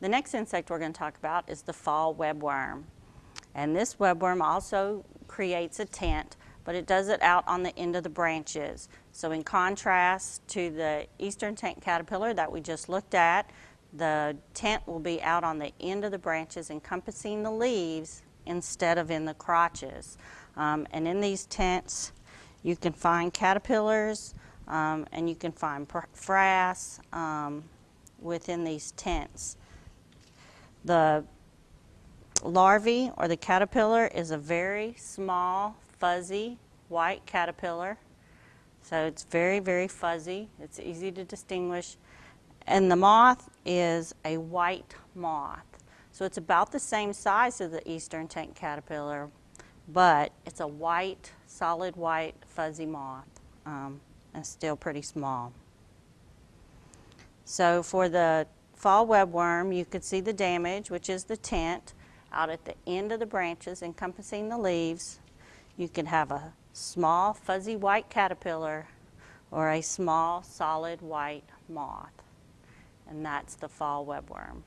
The next insect we're going to talk about is the fall webworm. And this webworm also creates a tent, but it does it out on the end of the branches. So in contrast to the eastern tent caterpillar that we just looked at, the tent will be out on the end of the branches encompassing the leaves instead of in the crotches. Um, and in these tents, you can find caterpillars um, and you can find frass um, within these tents. The larvae or the caterpillar is a very small, fuzzy, white caterpillar. So it's very, very fuzzy. It's easy to distinguish. And the moth is a white moth. So it's about the same size as the eastern tent caterpillar, but it's a white, solid white, fuzzy moth, um, and still pretty small. So for the fall webworm, you could see the damage, which is the tent, out at the end of the branches encompassing the leaves. You can have a small fuzzy white caterpillar or a small solid white moth. And that's the fall webworm.